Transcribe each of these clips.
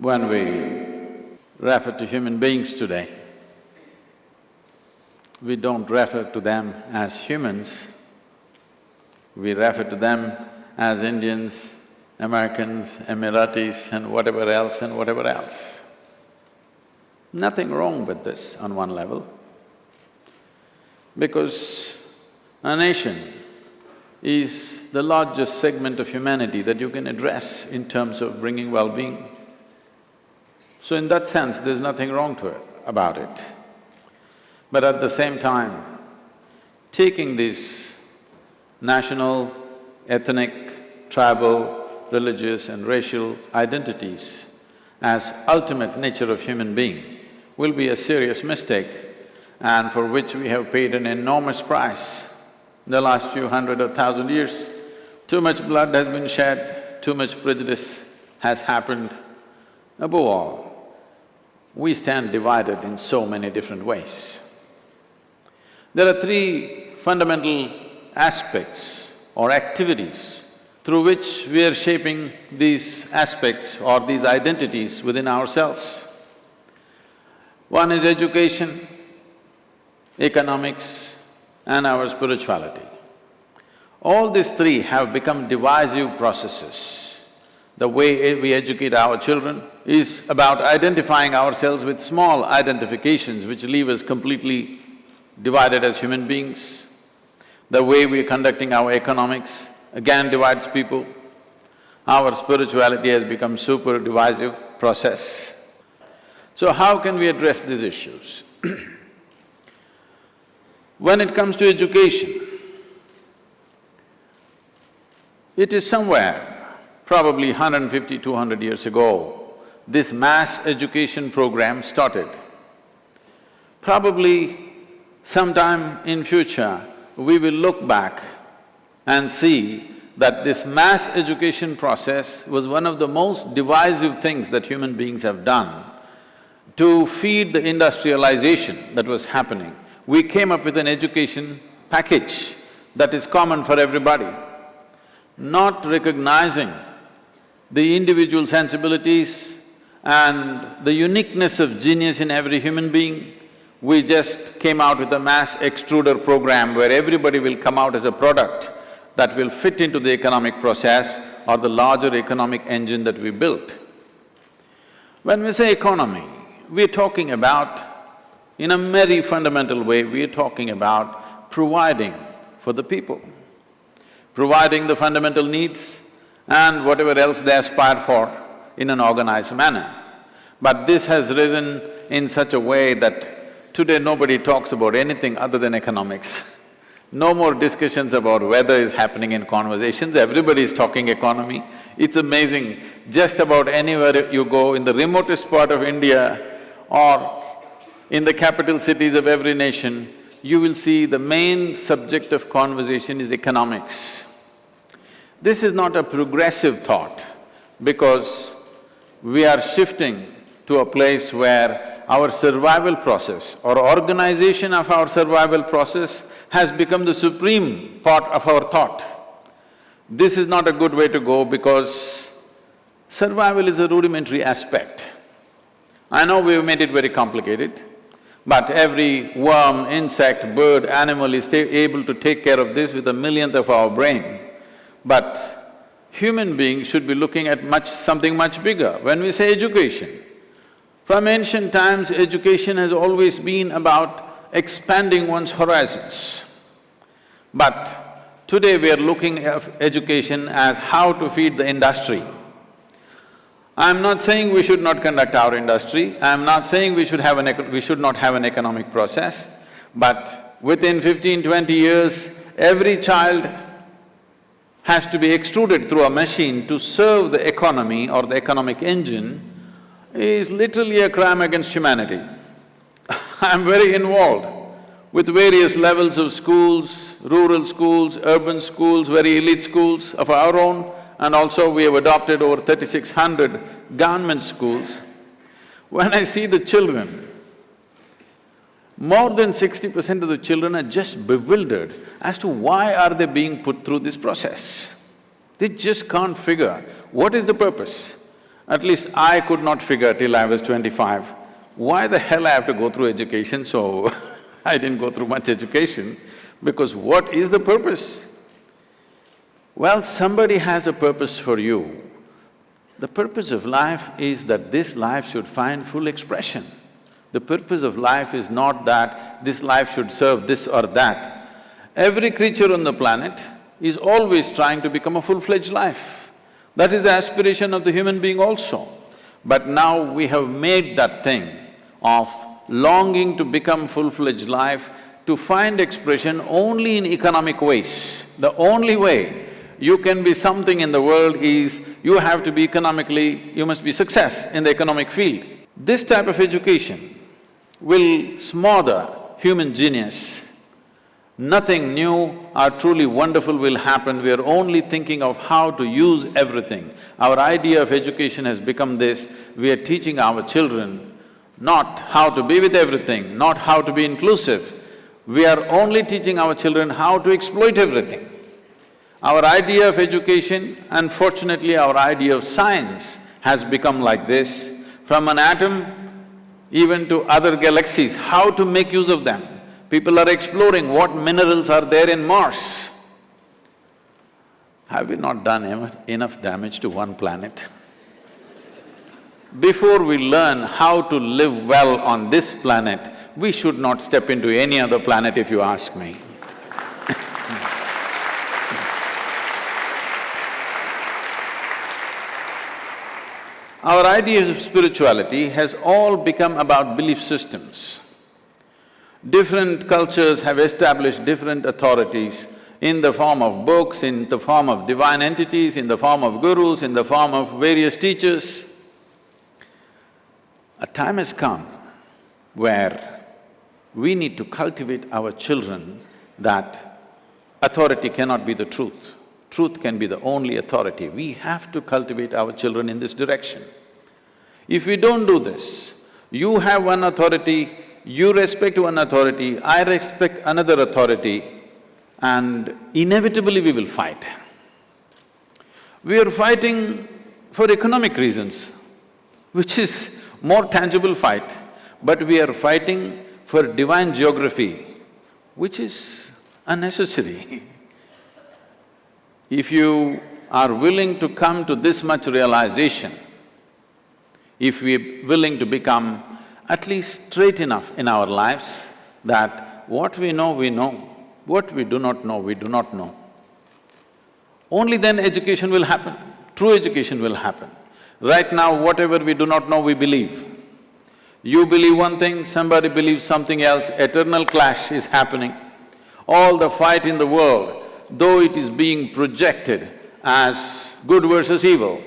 When we refer to human beings today, we don't refer to them as humans, we refer to them as Indians, Americans, Emiratis and whatever else and whatever else. Nothing wrong with this on one level, because a nation is the largest segment of humanity that you can address in terms of bringing well-being. So in that sense, there's nothing wrong to it, about it. But at the same time, taking these national, ethnic, tribal, religious and racial identities as ultimate nature of human being will be a serious mistake and for which we have paid an enormous price in the last few hundred or thousand years. Too much blood has been shed, too much prejudice has happened. Above all, we stand divided in so many different ways. There are three fundamental aspects or activities through which we are shaping these aspects or these identities within ourselves. One is education, economics and our spirituality. All these three have become divisive processes. The way eh, we educate our children is about identifying ourselves with small identifications which leave us completely divided as human beings. The way we're conducting our economics again divides people. Our spirituality has become super divisive process. So how can we address these issues? when it comes to education, it is somewhere, probably 150, 200 years ago, this mass education program started. Probably sometime in future, we will look back and see that this mass education process was one of the most divisive things that human beings have done to feed the industrialization that was happening. We came up with an education package that is common for everybody, not recognizing the individual sensibilities and the uniqueness of genius in every human being, we just came out with a mass extruder program where everybody will come out as a product that will fit into the economic process or the larger economic engine that we built. When we say economy, we're talking about, in a very fundamental way, we're talking about providing for the people, providing the fundamental needs and whatever else they aspire for in an organized manner. But this has risen in such a way that today nobody talks about anything other than economics. No more discussions about weather is happening in conversations, everybody is talking economy. It's amazing, just about anywhere you go in the remotest part of India or in the capital cities of every nation, you will see the main subject of conversation is economics. This is not a progressive thought because we are shifting to a place where our survival process or organization of our survival process has become the supreme part of our thought. This is not a good way to go because survival is a rudimentary aspect. I know we've made it very complicated, but every worm, insect, bird, animal is able to take care of this with a millionth of our brain. But human beings should be looking at much… something much bigger. When we say education, from ancient times, education has always been about expanding one's horizons. But today we are looking at education as how to feed the industry. I'm not saying we should not conduct our industry, I'm not saying we should have an we should not have an economic process, but within fifteen, twenty years, every child has to be extruded through a machine to serve the economy or the economic engine is literally a crime against humanity. I'm very involved with various levels of schools, rural schools, urban schools, very elite schools of our own, and also we have adopted over thirty-six hundred government schools. When I see the children, more than sixty percent of the children are just bewildered as to why are they being put through this process. They just can't figure what is the purpose. At least I could not figure till I was twenty-five, why the hell I have to go through education, so I didn't go through much education, because what is the purpose? Well, somebody has a purpose for you. The purpose of life is that this life should find full expression. The purpose of life is not that this life should serve this or that. Every creature on the planet is always trying to become a full-fledged life. That is the aspiration of the human being also. But now we have made that thing of longing to become full-fledged life to find expression only in economic ways. The only way you can be something in the world is you have to be economically… you must be success in the economic field. This type of education will smother human genius. Nothing new or truly wonderful will happen, we are only thinking of how to use everything. Our idea of education has become this, we are teaching our children not how to be with everything, not how to be inclusive. We are only teaching our children how to exploit everything. Our idea of education, unfortunately our idea of science has become like this. From an atom even to other galaxies, how to make use of them. People are exploring what minerals are there in Mars. Have we not done enough damage to one planet? Before we learn how to live well on this planet, we should not step into any other planet if you ask me. Our ideas of spirituality has all become about belief systems. Different cultures have established different authorities in the form of books, in the form of divine entities, in the form of gurus, in the form of various teachers. A time has come where we need to cultivate our children that authority cannot be the truth truth can be the only authority. We have to cultivate our children in this direction. If we don't do this, you have one authority, you respect one authority, I respect another authority, and inevitably we will fight. We are fighting for economic reasons, which is more tangible fight, but we are fighting for divine geography, which is unnecessary If you are willing to come to this much realization, if we're willing to become at least straight enough in our lives that what we know, we know, what we do not know, we do not know, only then education will happen, true education will happen. Right now, whatever we do not know, we believe. You believe one thing, somebody believes something else, eternal clash is happening. All the fight in the world though it is being projected as good versus evil,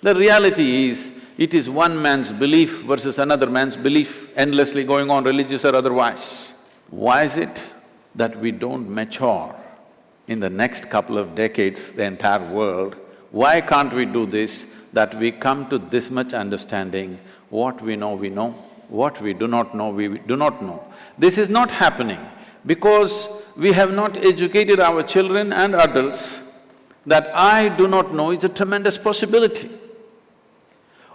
the reality is, it is one man's belief versus another man's belief endlessly going on, religious or otherwise. Why is it that we don't mature in the next couple of decades, the entire world? Why can't we do this, that we come to this much understanding, what we know, we know, what we do not know, we do not know. This is not happening because we have not educated our children and adults that I do not know is a tremendous possibility.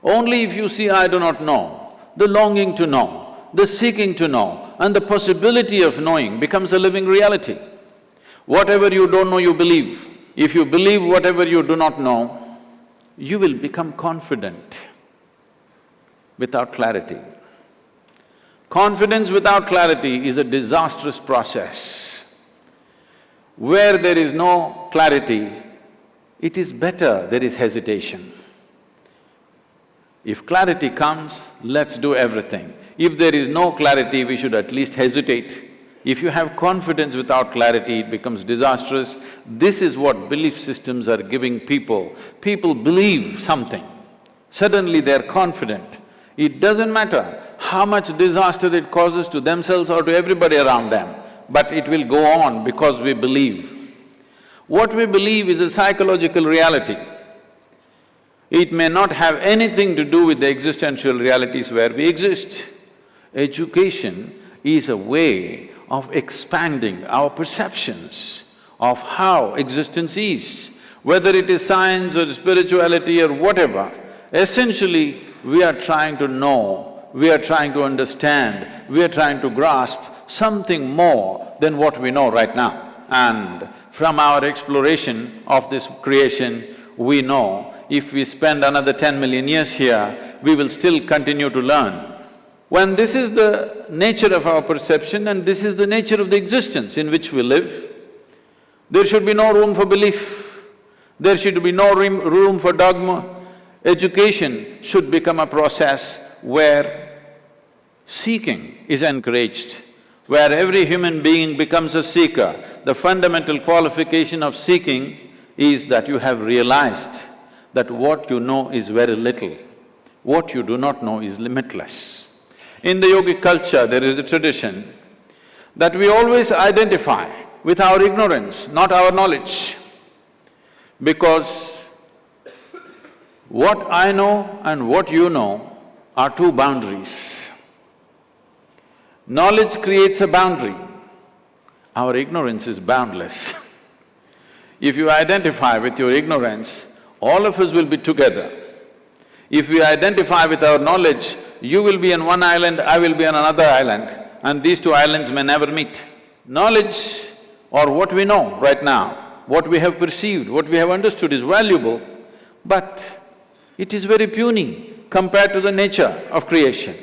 Only if you see I do not know, the longing to know, the seeking to know and the possibility of knowing becomes a living reality. Whatever you don't know, you believe. If you believe whatever you do not know, you will become confident without clarity. Confidence without clarity is a disastrous process. Where there is no clarity, it is better there is hesitation. If clarity comes, let's do everything. If there is no clarity, we should at least hesitate. If you have confidence without clarity, it becomes disastrous. This is what belief systems are giving people. People believe something, suddenly they're confident. It doesn't matter how much disaster it causes to themselves or to everybody around them, but it will go on because we believe. What we believe is a psychological reality. It may not have anything to do with the existential realities where we exist. Education is a way of expanding our perceptions of how existence is. Whether it is science or spirituality or whatever, Essentially, we are trying to know, we are trying to understand, we are trying to grasp something more than what we know right now. And from our exploration of this creation, we know if we spend another ten million years here, we will still continue to learn. When this is the nature of our perception and this is the nature of the existence in which we live, there should be no room for belief, there should be no room for dogma. Education should become a process where seeking is encouraged, where every human being becomes a seeker. The fundamental qualification of seeking is that you have realized that what you know is very little, what you do not know is limitless. In the yogic culture, there is a tradition that we always identify with our ignorance, not our knowledge. Because what I know and what you know are two boundaries. Knowledge creates a boundary, our ignorance is boundless. if you identify with your ignorance, all of us will be together. If we identify with our knowledge, you will be on one island, I will be on another island, and these two islands may never meet. Knowledge or what we know right now, what we have perceived, what we have understood is valuable, but it is very puny compared to the nature of creation.